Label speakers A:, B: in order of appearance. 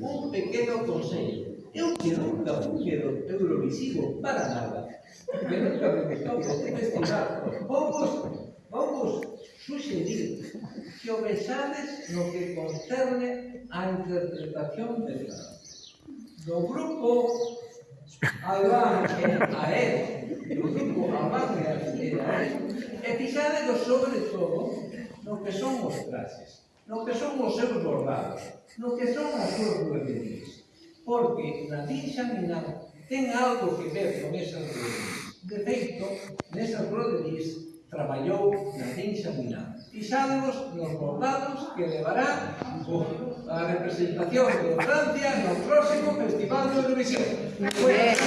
A: un pequeno consello. Eu que nunca fuxe do Eurovisivo para nada, que nunca me gustou este festival, vamos, vamos suxerir que o besades no que concerne a interpretación de nada. Do grupo Alange a él, do grupo Alange a él, e fixade sobre todo no que son os traxes, no que son os seus bordados, no que son as súas providencias. Porque la dinxa minada ten algo que ver con esas providencias. De feito, nesas roderís traballou na dinxa minada. Fixádenos nos bordados que levará a representación de Francia no próximo Festival de Eurovisión. Pues,